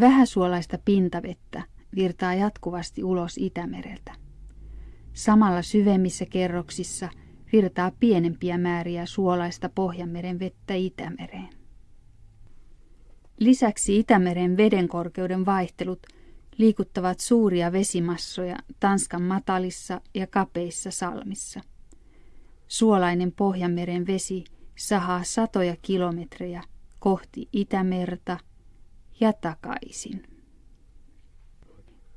Vähäsuolaista pintavettä virtaa jatkuvasti ulos Itämereltä. Samalla syvemmissä kerroksissa virtaa pienempiä määriä suolaista Pohjanmeren vettä Itämereen. Lisäksi Itämeren vedenkorkeuden vaihtelut liikuttavat suuria vesimassoja Tanskan matalissa ja kapeissa salmissa. Suolainen Pohjanmeren vesi sahaa satoja kilometrejä kohti Itämerta ja takaisin.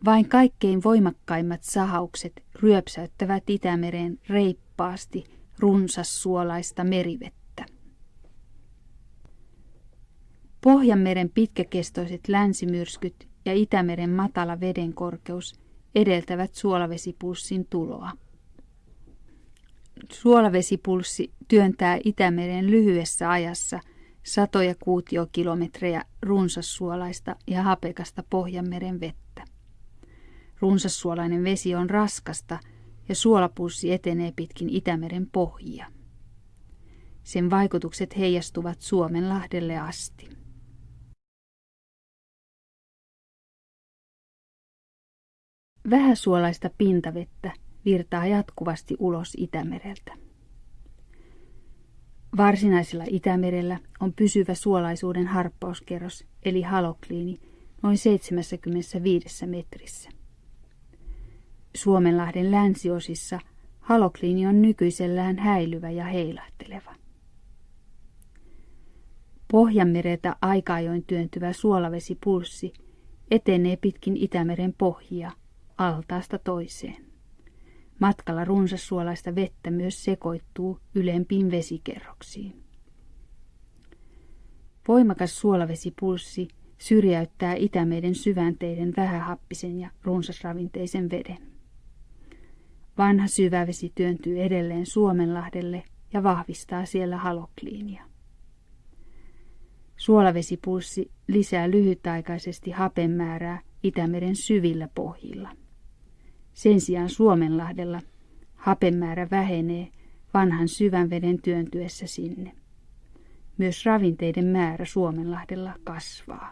Vain kaikkein voimakkaimmat sahaukset ryöpsäyttävät Itämereen reippaasti runsassuolaista merivettä. Pohjanmeren pitkäkestoiset länsimyrskyt ja Itämeren matala vedenkorkeus edeltävät suolavesipulssin tuloa. Suolavesipulssi työntää Itämeren lyhyessä ajassa satoja kuutiokilometrejä runsassuolaista ja hapekasta Pohjanmeren vettä. Runsassuolainen vesi on raskasta ja suolapulssi etenee pitkin Itämeren pohjia. Sen vaikutukset heijastuvat Suomenlahdelle asti. Vähäsuolaista pintavettä virtaa jatkuvasti ulos Itämereltä. Varsinaisella Itämerellä on pysyvä suolaisuuden harppauskerros eli halokliini noin 75 metrissä. Suomenlahden länsiosissa halokliini on nykyisellään häilyvä ja heilahteleva. Pohjanmereltä aika-ajoin työntyvä suolavesipulssi etenee pitkin Itämeren pohjia altaasta toiseen. Matkalla runsassuolaista vettä myös sekoittuu ylempiin vesikerroksiin. Voimakas suolavesipulssi syrjäyttää Itämeren syvänteiden vähähappisen ja runsasravinteisen veden. Vanha syvävesi työntyy edelleen Suomenlahdelle ja vahvistaa siellä halokliinia. Suolavesipulssi lisää lyhytaikaisesti hapen määrää Itämeren syvillä pohjilla. Sen sijaan Suomenlahdella hapemäärä vähenee vanhan syvän veden työntyessä sinne. Myös ravinteiden määrä Suomenlahdella kasvaa.